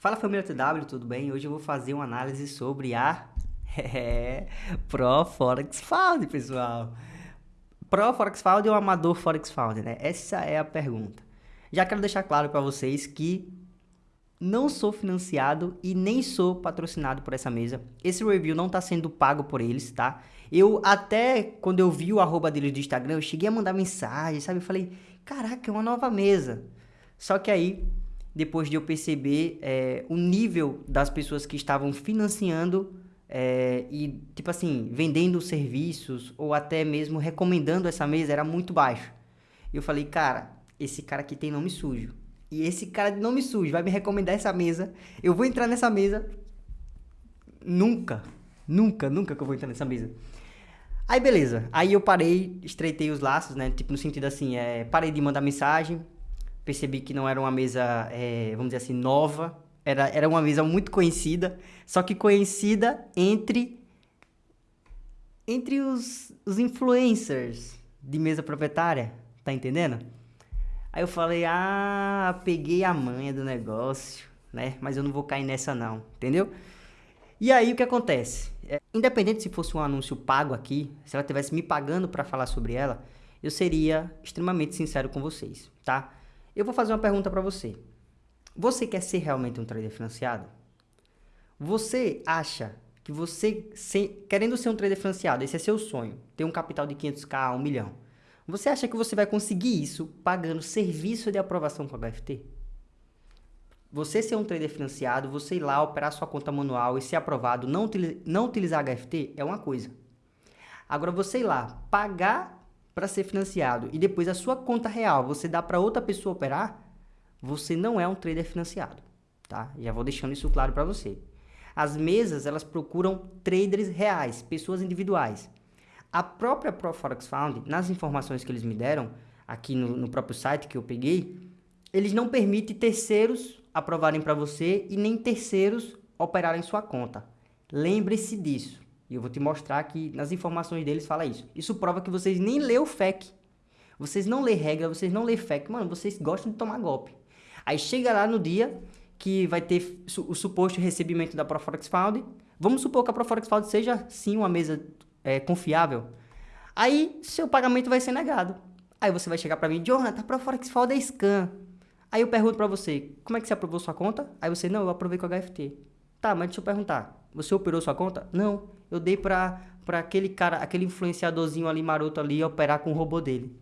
Fala família TW, tudo bem? Hoje eu vou fazer uma análise sobre a é, Pro Forex Found, pessoal. Pro Forex Found ou amador Forex Found, né? Essa é a pergunta. Já quero deixar claro para vocês que não sou financiado e nem sou patrocinado por essa mesa. Esse review não está sendo pago por eles, tá? Eu até, quando eu vi o arroba deles do Instagram, eu cheguei a mandar mensagem, sabe? Eu falei, caraca, é uma nova mesa. Só que aí, depois de eu perceber é, o nível das pessoas que estavam financiando é, e, tipo assim, vendendo serviços ou até mesmo recomendando essa mesa, era muito baixo. E eu falei, cara, esse cara aqui tem nome sujo. E esse cara de nome sujo vai me recomendar essa mesa. Eu vou entrar nessa mesa. Nunca. Nunca, nunca que eu vou entrar nessa mesa. Aí beleza. Aí eu parei, estreitei os laços, né? Tipo, no sentido assim, é, parei de mandar mensagem. Percebi que não era uma mesa, é, vamos dizer assim, nova. Era, era uma mesa muito conhecida. Só que conhecida entre. Entre os, os influencers de mesa proprietária. Tá entendendo? Aí eu falei, ah, peguei a manha do negócio, né? Mas eu não vou cair nessa não, entendeu? E aí o que acontece? É, independente se fosse um anúncio pago aqui, se ela tivesse me pagando para falar sobre ela, eu seria extremamente sincero com vocês, tá? Eu vou fazer uma pergunta para você. Você quer ser realmente um trader financiado? Você acha que você, querendo ser um trader financiado, esse é seu sonho, ter um capital de 500k, 1 milhão, você acha que você vai conseguir isso pagando serviço de aprovação com a HFT? Você ser um trader financiado, você ir lá operar sua conta manual e ser aprovado, não, não utilizar HFT é uma coisa. Agora você ir lá pagar para ser financiado e depois a sua conta real você dá para outra pessoa operar, você não é um trader financiado, tá? Já vou deixando isso claro para você. As mesas, elas procuram traders reais, pessoas individuais. A própria ProForex Found, nas informações que eles me deram, aqui no, no próprio site que eu peguei, eles não permitem terceiros aprovarem para você e nem terceiros operarem sua conta. Lembre-se disso. E eu vou te mostrar que nas informações deles fala isso. Isso prova que vocês nem lê o FEC. Vocês não lê regra, vocês não lê FEC. Mano, vocês gostam de tomar golpe. Aí chega lá no dia que vai ter o suposto recebimento da ProForex Found. Vamos supor que a ProForex Found seja sim uma mesa é, confiável, aí seu pagamento vai ser negado. Aí você vai chegar para mim, Jonathan, para Forex Fold é scan. Aí eu pergunto para você, como é que você aprovou sua conta? Aí você, não, eu aprovei com a HFT. Tá, mas deixa eu perguntar, você operou sua conta? Não, eu dei para para aquele cara, aquele influenciadorzinho ali maroto ali operar com o robô dele.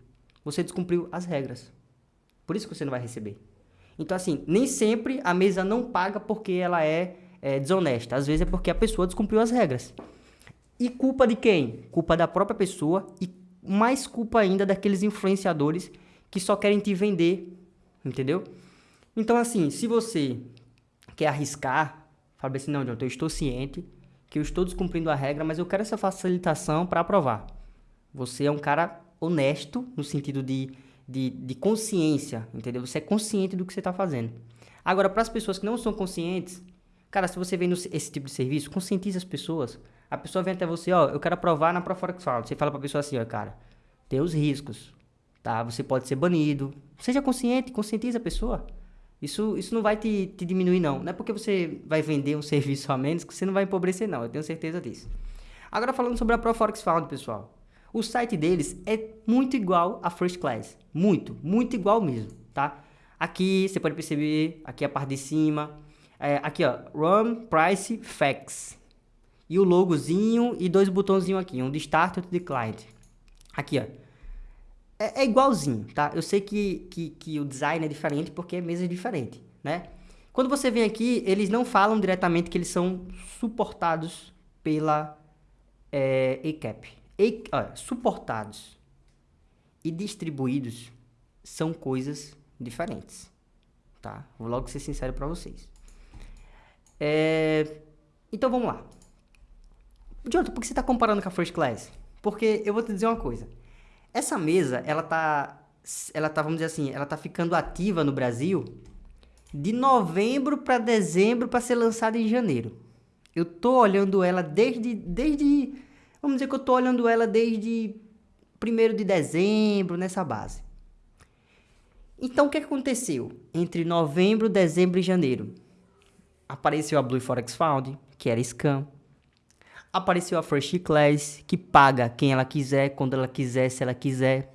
Você descumpriu as regras. Por isso que você não vai receber. Então assim, nem sempre a mesa não paga porque ela é, é desonesta. Às vezes é porque a pessoa descumpriu as regras. E culpa de quem? Culpa da própria pessoa e mais culpa ainda daqueles influenciadores que só querem te vender, entendeu? Então, assim, se você quer arriscar, fala assim, não, John, eu estou ciente que eu estou descumprindo a regra, mas eu quero essa facilitação para aprovar. Você é um cara honesto no sentido de, de, de consciência, entendeu? Você é consciente do que você está fazendo. Agora, para as pessoas que não são conscientes, cara, se você vem esse tipo de serviço, conscientize as pessoas. A pessoa vem até você, ó, eu quero aprovar na Proforex Found. Você fala pra pessoa assim, ó, cara, tem os riscos, tá? Você pode ser banido. Seja consciente, conscientize a pessoa. Isso, isso não vai te, te diminuir, não. Não é porque você vai vender um serviço a menos que você não vai empobrecer, não. Eu tenho certeza disso. Agora, falando sobre a Proforex Found, pessoal. O site deles é muito igual a First Class. Muito, muito igual mesmo, tá? Aqui, você pode perceber, aqui a parte de cima. É, aqui, ó, Run Price Facts e o logozinho e dois botãozinhos aqui, um de Start e outro de Client. Aqui, ó. É, é igualzinho, tá? Eu sei que, que, que, o design é diferente porque a mesa é diferente, né? Quando você vem aqui, eles não falam diretamente que eles são suportados pela é, ECAP. E, ó, suportados e distribuídos são coisas diferentes, tá? Vou logo ser sincero para vocês. É, então vamos lá. Jonathan, por que você está comparando com a First Class? Porque eu vou te dizer uma coisa. Essa mesa, ela tá, ela tá, vamos dizer assim, ela tá ficando ativa no Brasil de novembro para dezembro para ser lançada em janeiro. Eu tô olhando ela desde, desde, vamos dizer que eu tô olhando ela desde 1 de dezembro, nessa base. Então, o que aconteceu entre novembro, dezembro e janeiro? Apareceu a Blue Forex Found, que era scam. Apareceu a First Class, que paga quem ela quiser, quando ela quiser, se ela quiser.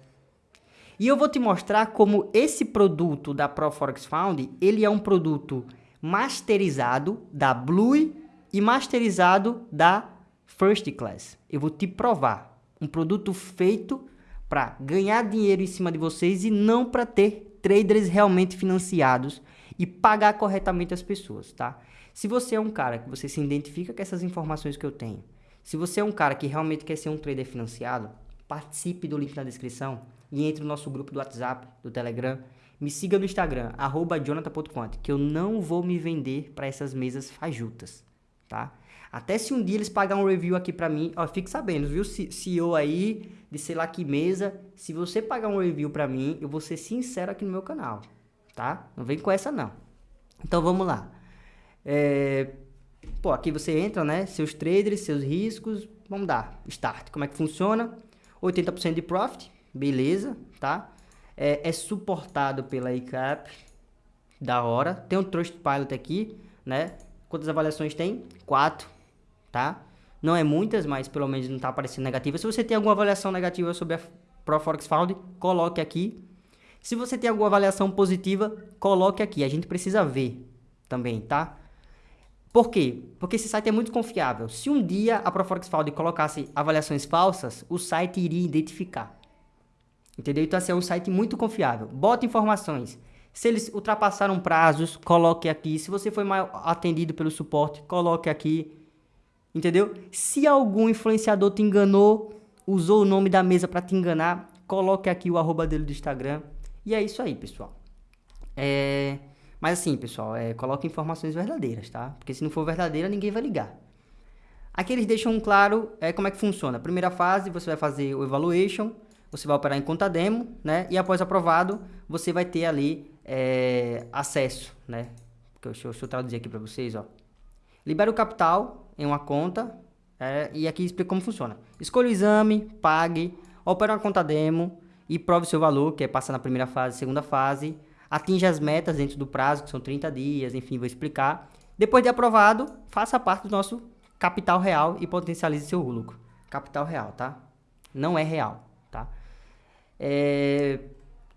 E eu vou te mostrar como esse produto da Pro Forex Found, ele é um produto masterizado da Blue e masterizado da First Class. Eu vou te provar. Um produto feito para ganhar dinheiro em cima de vocês e não para ter traders realmente financiados e pagar corretamente as pessoas, tá? Se você é um cara que você se identifica com essas informações que eu tenho, se você é um cara que realmente quer ser um trader financiado, participe do link na descrição e entre no nosso grupo do WhatsApp, do Telegram. Me siga no Instagram, arroba jonathan.conte, que eu não vou me vender para essas mesas fajutas, tá? Até se um dia eles pagarem um review aqui para mim, ó, fique sabendo, viu, CEO aí, de sei lá que mesa, se você pagar um review para mim, eu vou ser sincero aqui no meu canal, tá? Não vem com essa não. Então vamos lá. É... Pô, aqui você entra, né? Seus traders, seus riscos, vamos dar start. Como é que funciona? 80% de profit, beleza, tá? É, é suportado pela ICAP, da hora. Tem um Trustpilot aqui, né? Quantas avaliações tem? Quatro, tá? Não é muitas, mas pelo menos não está aparecendo negativa. Se você tem alguma avaliação negativa sobre a ProForex Found, coloque aqui. Se você tem alguma avaliação positiva, coloque aqui. A gente precisa ver também, tá? Por quê? Porque esse site é muito confiável. Se um dia a Proforex Found colocasse avaliações falsas, o site iria identificar. Entendeu? Então, assim, é um site muito confiável. Bota informações. Se eles ultrapassaram prazos, coloque aqui. Se você foi mal atendido pelo suporte, coloque aqui. Entendeu? Se algum influenciador te enganou, usou o nome da mesa para te enganar, coloque aqui o arroba dele do Instagram. E é isso aí, pessoal. É... Mas assim, pessoal, é, coloque informações verdadeiras, tá? Porque se não for verdadeira, ninguém vai ligar. Aqui eles deixam claro é, como é que funciona. Primeira fase, você vai fazer o evaluation, você vai operar em conta demo, né? E após aprovado, você vai ter ali é, acesso, né? Deixa eu, deixa eu traduzir aqui para vocês, ó. Libera o capital em uma conta é, e aqui explica como funciona. Escolha o exame, pague, opera uma conta demo e prove seu valor, que é passar na primeira fase, segunda fase, atinja as metas dentro do prazo, que são 30 dias, enfim, vou explicar. Depois de aprovado, faça parte do nosso capital real e potencialize seu lucro. Capital real, tá? Não é real, tá? É...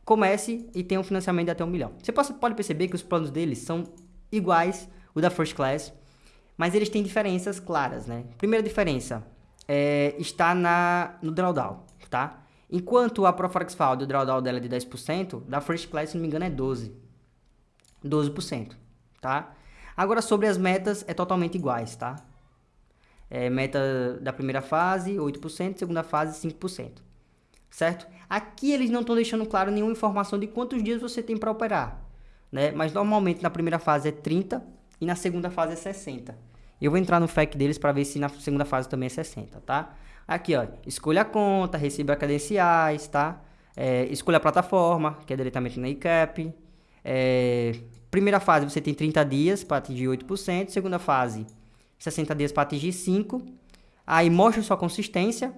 Comece e tenha um financiamento de até um milhão. Você pode perceber que os planos deles são iguais o da First Class, mas eles têm diferenças claras, né? Primeira diferença é, está na, no drawdown, tá? Enquanto a Proforex Found, o drawdown dela é de 10%, da First Class, se não me engano, é 12%. 12%, tá? Agora, sobre as metas, é totalmente iguais, tá? É, meta da primeira fase, 8%, segunda fase, 5%. Certo? Aqui eles não estão deixando claro nenhuma informação de quantos dias você tem para operar. Né? Mas normalmente na primeira fase é 30 e na segunda fase é 60. Eu vou entrar no FAQ deles para ver se na segunda fase também é 60, tá? Aqui, ó, escolha a conta, receba credenciais, tá? É, escolha a plataforma, que é diretamente na ICAP. É, primeira fase, você tem 30 dias para atingir 8%. Segunda fase, 60 dias para atingir 5%. Aí, mostra sua consistência.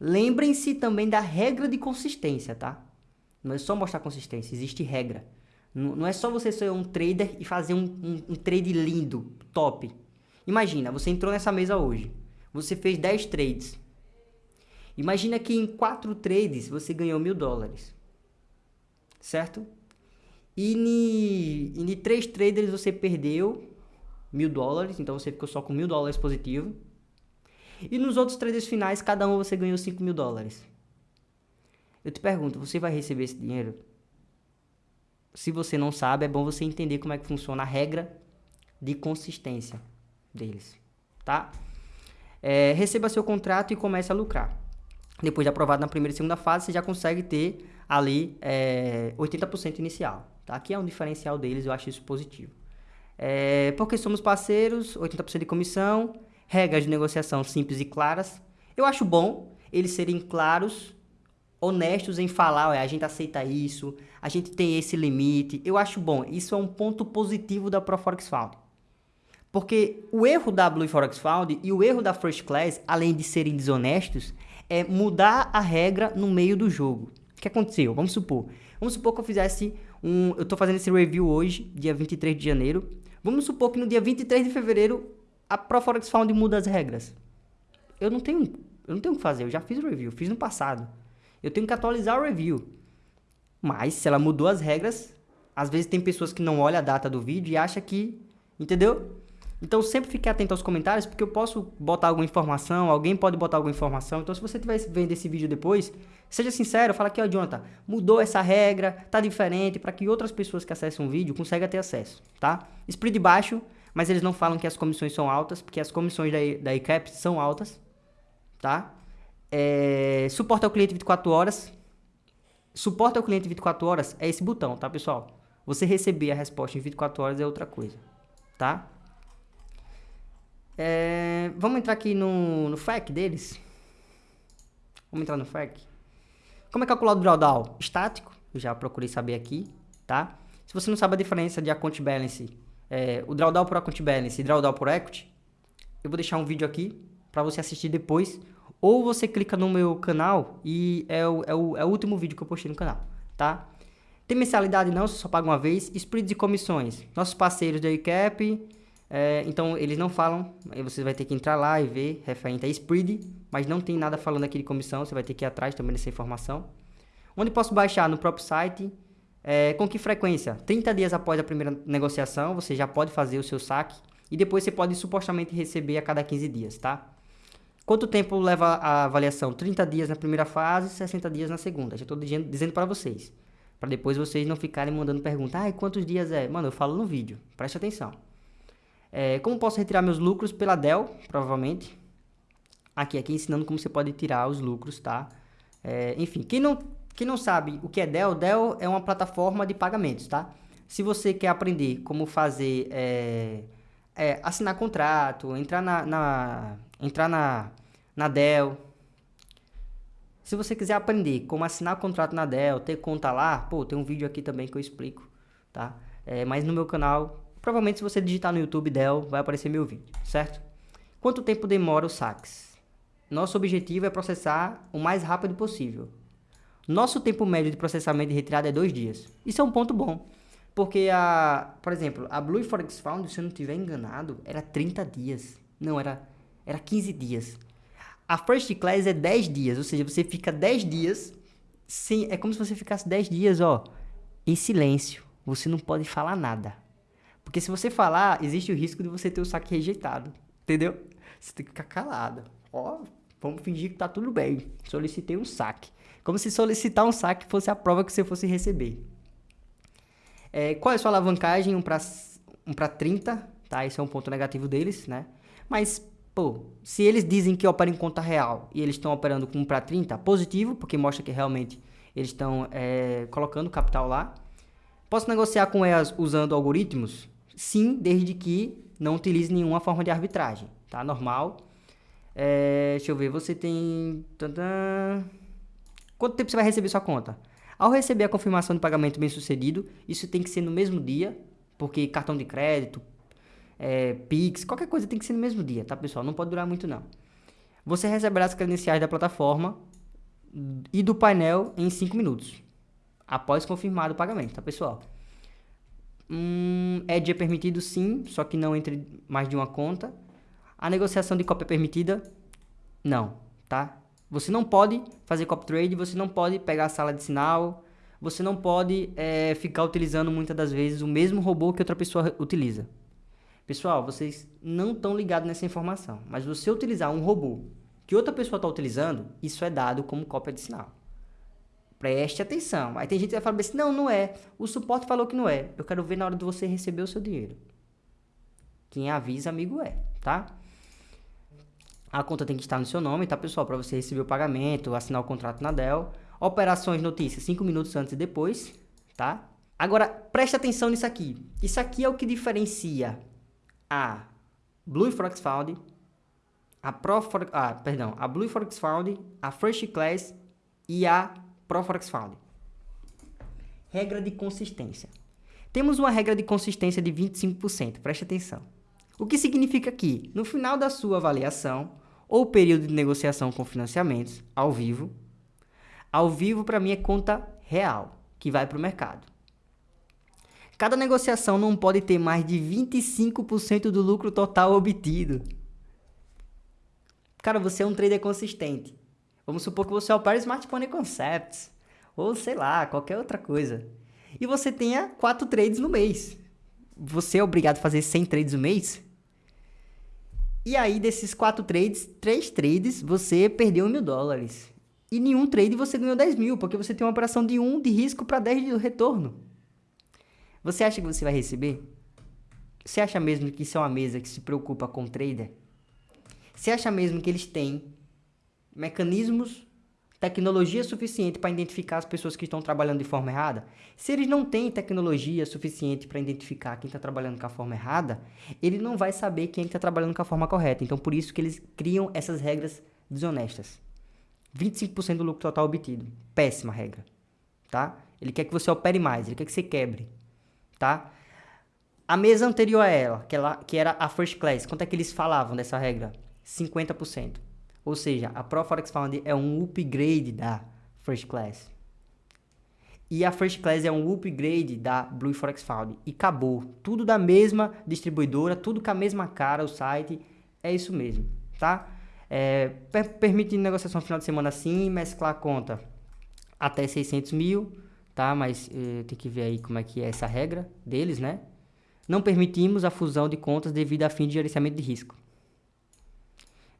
Lembrem-se também da regra de consistência, tá? Não é só mostrar consistência, existe regra. Não é só você ser um trader e fazer um, um, um trade lindo, top. Imagina, você entrou nessa mesa hoje. Você fez 10 trades. Imagina que em quatro trades você ganhou mil dólares, certo? E em três trades você perdeu mil dólares, então você ficou só com mil dólares positivo. E nos outros trades finais, cada um você ganhou cinco mil dólares. Eu te pergunto, você vai receber esse dinheiro? Se você não sabe, é bom você entender como é que funciona a regra de consistência deles, tá? É, receba seu contrato e comece a lucrar depois de aprovado na primeira e segunda fase, você já consegue ter ali é, 80% inicial. Tá? Aqui é um diferencial deles, eu acho isso positivo. É, porque somos parceiros, 80% de comissão, regras de negociação simples e claras. Eu acho bom eles serem claros, honestos em falar, a gente aceita isso, a gente tem esse limite. Eu acho bom, isso é um ponto positivo da ProForex Found. Porque o erro da Blue Forex Found e o erro da First Class, além de serem desonestos, é mudar a regra no meio do jogo. O que aconteceu? Vamos supor. Vamos supor que eu fizesse um... Eu estou fazendo esse review hoje, dia 23 de janeiro. Vamos supor que no dia 23 de fevereiro a Proforex Found muda as regras. Eu não tenho, eu não tenho o que fazer, eu já fiz o review, fiz no passado. Eu tenho que atualizar o review. Mas se ela mudou as regras, às vezes tem pessoas que não olham a data do vídeo e acham que, entendeu? Então sempre fique atento aos comentários, porque eu posso botar alguma informação, alguém pode botar alguma informação. Então se você estiver vendo esse vídeo depois, seja sincero, fala aqui, ó, Jonathan, mudou essa regra, tá diferente, para que outras pessoas que acessam o vídeo consigam ter acesso, tá? Split baixo, mas eles não falam que as comissões são altas, porque as comissões da, da ICAP são altas, tá? É, suporte ao cliente 24 horas. Suporte ao cliente 24 horas é esse botão, tá, pessoal? Você receber a resposta em 24 horas é outra coisa, tá? É, vamos entrar aqui no, no FAQ deles. Vamos entrar no FAQ. Como é calculado o drawdown? Estático, eu já procurei saber aqui, tá? Se você não sabe a diferença de account balance, é, o drawdown por account balance e drawdown por equity, eu vou deixar um vídeo aqui para você assistir depois. Ou você clica no meu canal e é o, é, o, é o último vídeo que eu postei no canal, tá? Tem mensalidade não, você só paga uma vez. Split de comissões. Nossos parceiros da ICAP, é, então, eles não falam, aí você vai ter que entrar lá e ver, referente a spread, mas não tem nada falando aqui de comissão, você vai ter que ir atrás também dessa informação. Onde posso baixar? No próprio site. É, com que frequência? 30 dias após a primeira negociação, você já pode fazer o seu saque e depois você pode supostamente receber a cada 15 dias, tá? Quanto tempo leva a avaliação? 30 dias na primeira fase, 60 dias na segunda. Já estou dizendo, dizendo para vocês. Para depois vocês não ficarem mandando pergunta. Ah, quantos dias é? Mano, eu falo no vídeo. Preste atenção. É, como posso retirar meus lucros? Pela Dell, provavelmente. Aqui, aqui ensinando como você pode tirar os lucros, tá? É, enfim, quem não, quem não sabe o que é Dell, Dell é uma plataforma de pagamentos, tá? Se você quer aprender como fazer, é, é, assinar contrato, entrar na, na, entrar na, na Dell, se você quiser aprender como assinar contrato na Dell, ter conta lá, pô, tem um vídeo aqui também que eu explico, tá? É, mas no meu canal Provavelmente se você digitar no YouTube Dell, vai aparecer meu vídeo, certo? Quanto tempo demora o saques? Nosso objetivo é processar o mais rápido possível. Nosso tempo médio de processamento de retirada é dois dias. Isso é um ponto bom. Porque, a, por exemplo, a Blue Forex Found, se eu não estiver enganado, era 30 dias. Não, era, era 15 dias. A First Class é 10 dias, ou seja, você fica 10 dias, sem, é como se você ficasse 10 dias, ó, em silêncio. Você não pode falar nada. Porque se você falar, existe o risco de você ter o saque rejeitado. Entendeu? Você tem que ficar calado. Ó, vamos fingir que tá tudo bem. Solicitei um saque. Como se solicitar um saque fosse a prova que você fosse receber. É, qual é a sua alavancagem? Um para um pra 30, tá? Esse é um ponto negativo deles, né? Mas, pô, se eles dizem que operam em conta real e eles estão operando com 1 para 30, positivo, porque mostra que realmente eles estão é, colocando capital lá. Posso negociar com elas usando algoritmos? Sim, desde que não utilize nenhuma forma de arbitragem, tá? Normal. É, deixa eu ver, você tem... Quanto tempo você vai receber sua conta? Ao receber a confirmação de pagamento bem sucedido, isso tem que ser no mesmo dia, porque cartão de crédito, é, Pix, qualquer coisa tem que ser no mesmo dia, tá pessoal? Não pode durar muito não. Você receberá as credenciais da plataforma e do painel em 5 minutos, após confirmado o pagamento, tá pessoal? Hum, Edge é permitido sim, só que não entre mais de uma conta. A negociação de cópia é permitida? Não, tá? Você não pode fazer copy trade, você não pode pegar a sala de sinal, você não pode é, ficar utilizando muitas das vezes o mesmo robô que outra pessoa utiliza. Pessoal, vocês não estão ligados nessa informação, mas você utilizar um robô que outra pessoa está utilizando, isso é dado como cópia de sinal. Preste atenção. Aí tem gente que vai falar assim, não, não é. O suporte falou que não é. Eu quero ver na hora de você receber o seu dinheiro. Quem avisa, amigo é, tá? A conta tem que estar no seu nome, tá, pessoal? Para você receber o pagamento, assinar o contrato na Dell. Operações, notícias, 5 minutos antes e depois, tá? Agora, preste atenção nisso aqui. Isso aqui é o que diferencia a Blue Forex Found, a Pro ah, perdão, a Blue Forex Found, a First Class e a ProForex Found. Regra de consistência. Temos uma regra de consistência de 25%, preste atenção. O que significa que, no final da sua avaliação, ou período de negociação com financiamentos, ao vivo, ao vivo para mim é conta real, que vai para o mercado. Cada negociação não pode ter mais de 25% do lucro total obtido. Cara, você é um trader consistente. Vamos supor que você opera Smartphone Concepts. Ou sei lá, qualquer outra coisa. E você tenha 4 trades no mês. Você é obrigado a fazer 100 trades no mês? E aí, desses 4 trades, 3 trades, você perdeu mil dólares. E nenhum trade você ganhou 10 mil, porque você tem uma operação de 1 de risco para 10 de retorno. Você acha que você vai receber? Você acha mesmo que isso é uma mesa que se preocupa com o trader? Você acha mesmo que eles têm mecanismos, tecnologia suficiente para identificar as pessoas que estão trabalhando de forma errada? Se eles não têm tecnologia suficiente para identificar quem está trabalhando com a forma errada, ele não vai saber quem está trabalhando com a forma correta. Então, por isso que eles criam essas regras desonestas. 25% do lucro total obtido. Péssima regra, tá? Ele quer que você opere mais, ele quer que você quebre tá? A mesa anterior a ela, que, ela, que era a First Class, quanto é que eles falavam dessa regra? 50%. Ou seja, a Pro Forex Fund é um upgrade da First Class. E a First Class é um upgrade da Blue Forex Fund. E acabou. Tudo da mesma distribuidora, tudo com a mesma cara, o site. É isso mesmo, tá? É, per permite negociação final de semana sim, mesclar a conta até 600 mil tá? Mas eh, tem que ver aí como é que é essa regra deles, né? Não permitimos a fusão de contas devido a fim de gerenciamento de risco.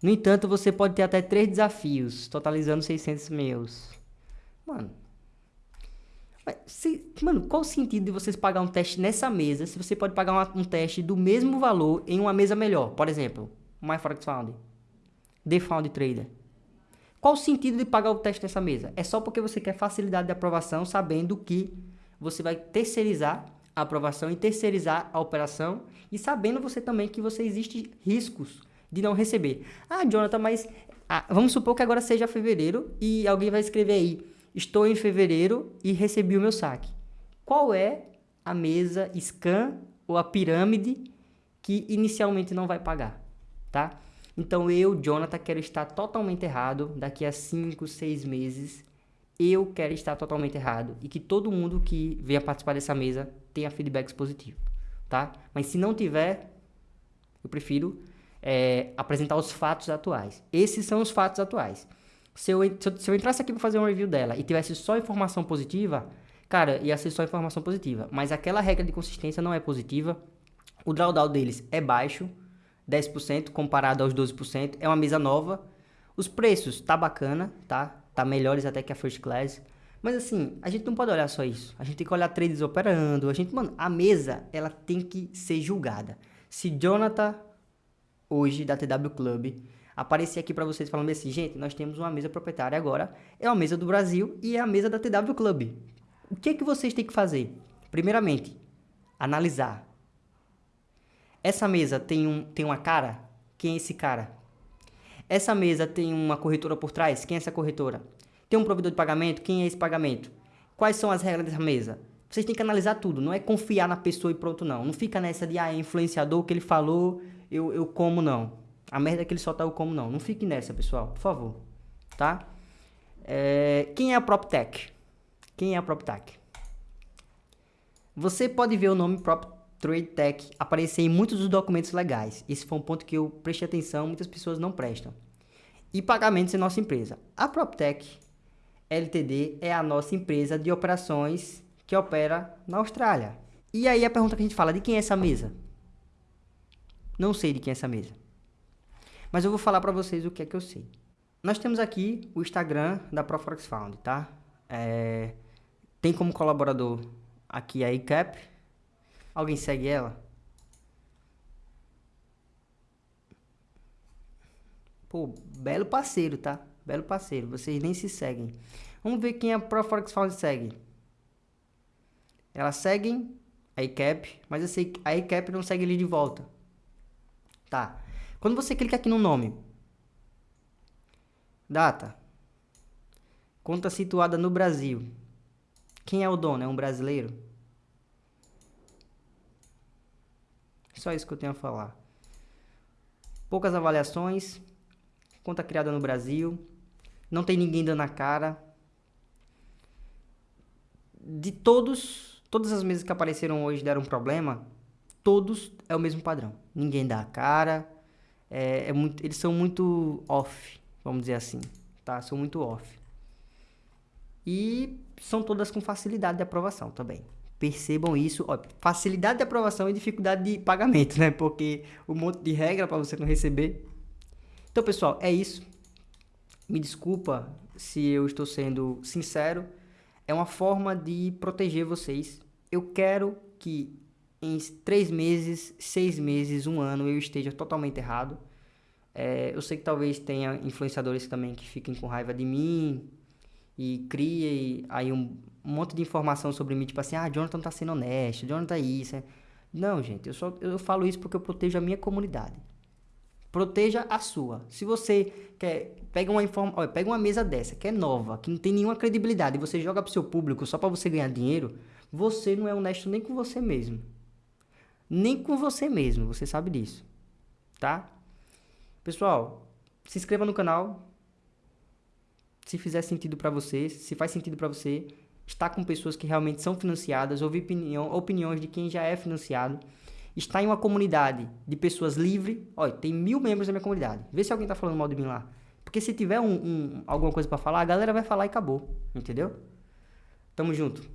No entanto, você pode ter até três desafios, totalizando 600 meus. Mano, se, mano, qual o sentido de vocês pagar um teste nessa mesa se você pode pagar uma, um teste do mesmo valor em uma mesa melhor? Por exemplo, MyForexFound, Found Trader. Qual o sentido de pagar o teste nessa mesa? É só porque você quer facilidade de aprovação, sabendo que você vai terceirizar a aprovação e terceirizar a operação e sabendo você também que você existe riscos de não receber. Ah, Jonathan, mas ah, vamos supor que agora seja fevereiro e alguém vai escrever aí: estou em fevereiro e recebi o meu saque. Qual é a mesa scan ou a pirâmide que inicialmente não vai pagar, tá? Então eu, Jonathan, quero estar totalmente errado daqui a 5, 6 meses. Eu quero estar totalmente errado e que todo mundo que venha participar dessa mesa tenha feedbacks positivos, tá? Mas se não tiver, eu prefiro é, apresentar os fatos atuais. Esses são os fatos atuais. Se eu, se eu, se eu entrasse aqui para fazer uma review dela e tivesse só informação positiva, cara, ia ser só informação positiva. Mas aquela regra de consistência não é positiva. O drawdown deles é baixo 10% comparado aos 12%. É uma mesa nova. Os preços tá bacana, tá? Tá melhores até que a First Class. Mas assim, a gente não pode olhar só isso. A gente tem que olhar trades operando. A gente, mano, a mesa, ela tem que ser julgada. Se Jonathan, hoje, da TW Club, aparecer aqui para vocês falando assim, gente, nós temos uma mesa proprietária agora, é uma mesa do Brasil e é a mesa da TW Club. O que é que vocês têm que fazer? Primeiramente, analisar essa mesa tem, um, tem uma cara? Quem é esse cara? Essa mesa tem uma corretora por trás? Quem é essa corretora? Tem um provedor de pagamento? Quem é esse pagamento? Quais são as regras dessa mesa? Vocês têm que analisar tudo, não é confiar na pessoa e pronto, não. Não fica nessa de, ah, é influenciador que ele falou, eu, eu como, não. A merda é que ele só tá eu como, não. Não fique nessa, pessoal, por favor. Tá? É, quem é a PropTech? Quem é a PropTech? Você pode ver o nome PropTech Trade Tech aparecer em muitos dos documentos legais. Esse foi um ponto que eu prestei atenção, muitas pessoas não prestam. E pagamentos em nossa empresa. A PropTech LTD é a nossa empresa de operações que opera na Austrália. E aí a pergunta que a gente fala, de quem é essa mesa? Não sei de quem é essa mesa. Mas eu vou falar para vocês o que é que eu sei. Nós temos aqui o Instagram da ProForex Found, tá? É... Tem como colaborador aqui a ICAP, Alguém segue ela? Pô, belo parceiro, tá? Belo parceiro. Vocês nem se seguem. Vamos ver quem a ProForex Found segue. Elas seguem a ICAP, mas eu sei que a ICAP não segue ele de volta. Tá. Quando você clica aqui no nome. Data. Conta situada no Brasil. Quem é o dono? É um brasileiro? Só isso que eu tenho a falar. Poucas avaliações, conta criada no Brasil, não tem ninguém dando a cara. De todos Todas as mesas que apareceram hoje deram problema, todos é o mesmo padrão. Ninguém dá a cara, é, é muito, eles são muito off, vamos dizer assim, tá? São muito off. E são todas com facilidade de aprovação também. Percebam isso, ó, facilidade de aprovação e dificuldade de pagamento, né? Porque um monte de regra para você não receber. Então, pessoal, é isso. Me desculpa se eu estou sendo sincero. É uma forma de proteger vocês. Eu quero que em três meses, seis meses, um ano eu esteja totalmente errado. É, eu sei que talvez tenha influenciadores também que fiquem com raiva de mim e criem aí um, monte de informação sobre mim, tipo assim, ah, Jonathan tá sendo honesto, Jonathan tá isso. Não, gente, eu só eu falo isso porque eu protejo a minha comunidade. Proteja a sua. Se você quer, pega uma informa, olha, pega uma mesa dessa, que é nova, que não tem nenhuma credibilidade, e você joga pro seu público só para você ganhar dinheiro, você não é honesto nem com você mesmo. Nem com você mesmo, você sabe disso. Tá? Pessoal, se inscreva no canal. Se fizer sentido para você, se faz sentido para você, estar com pessoas que realmente são financiadas, ouvir opinião, opiniões de quem já é financiado, estar em uma comunidade de pessoas livres. Olha, tem mil membros na minha comunidade. Vê se alguém tá falando mal de mim lá. Porque se tiver um, um alguma coisa para falar, a galera vai falar e acabou. Entendeu? Tamo junto.